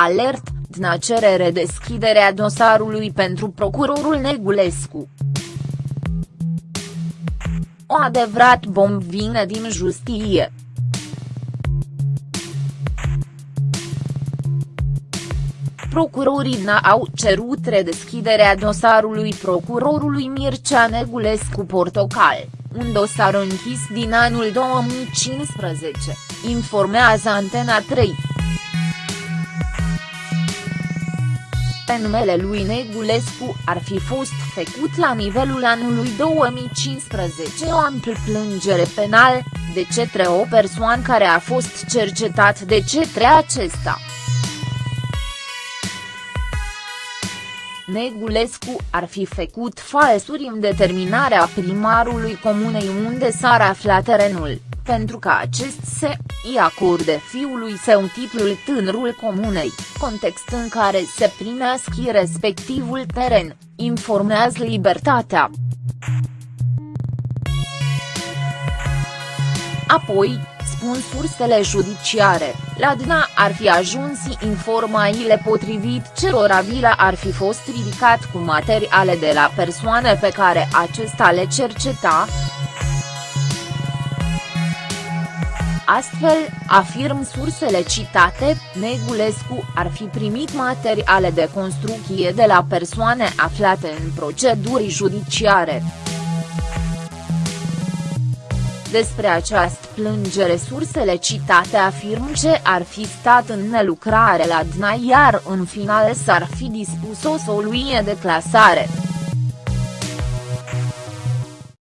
Alert, Dna cere redeschiderea dosarului pentru procurorul Negulescu. O adevărat bomb vine din justie. Procurorii DNA au cerut redeschiderea dosarului procurorului Mircea Negulescu Portocal, un dosar închis din anul 2015, informează Antena 3. Pe numele lui Negulescu ar fi fost făcut la nivelul anului 2015 o amplă plângere penal, de cetre o persoană care a fost cercetat de cetre acesta. Negulescu ar fi făcut falsuri în determinarea primarului comunei unde s-ar afla terenul, pentru că acest se îi acorde fiului său titlul tânărul comunei, context în care se primesc respectivul teren, informează Libertatea. Apoi, spun sursele judiciare, la DNA ar fi ajuns informațiile potrivit cerora vila ar fi fost ridicat cu materiale de la persoane pe care acesta le cerceta. Astfel, afirm sursele citate, Negulescu ar fi primit materiale de construcție de la persoane aflate în proceduri judiciare. Despre această plângere sursele citate afirm ce ar fi stat în nelucrare la DNA iar în final s-ar fi dispus o soluție de clasare.